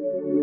Música